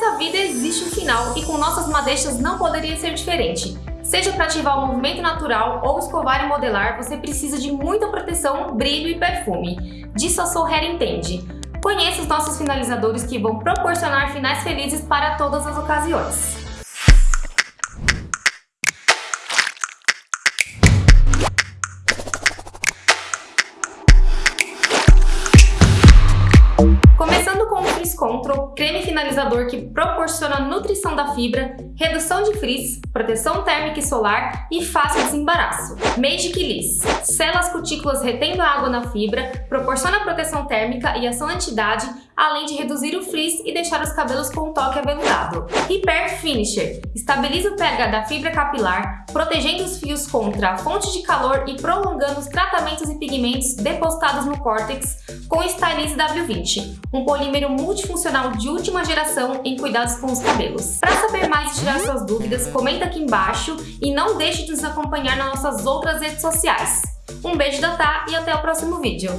nessa vida existe um final e com nossas madeixas não poderia ser diferente. Seja para ativar o movimento natural ou escovar e modelar, você precisa de muita proteção, brilho e perfume. Disso a Soul entende. Conheça os nossos finalizadores que vão proporcionar finais felizes para todas as ocasiões. Control, creme finalizador que proporciona nutrição da fibra, redução de frizz, proteção térmica e solar e fácil desembaraço. Magic Liss, sela as cutículas retendo água na fibra, proporciona proteção térmica e ação anti-idade, além de reduzir o frizz e deixar os cabelos com um toque aveludado. Repair Finisher estabiliza o pH da fibra capilar, protegendo os fios contra a fonte de calor e prolongando os tratamentos e pigmentos depositados no córtex com Stylize W20, um polímero multifuncional de última geração em cuidados com os cabelos. Para saber mais e tirar suas dúvidas, comenta aqui embaixo e não deixe de nos acompanhar nas nossas outras redes sociais. Um beijo da Tá e até o próximo vídeo.